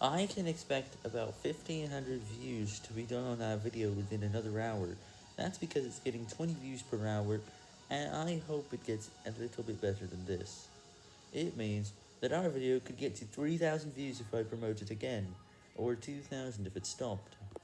I can expect about 1500 views to be done on that video within another hour. That's because it's getting 20 views per hour, and I hope it gets a little bit better than this. It means that our video could get to 3000 views if I promote it again, or 2000 if it stopped.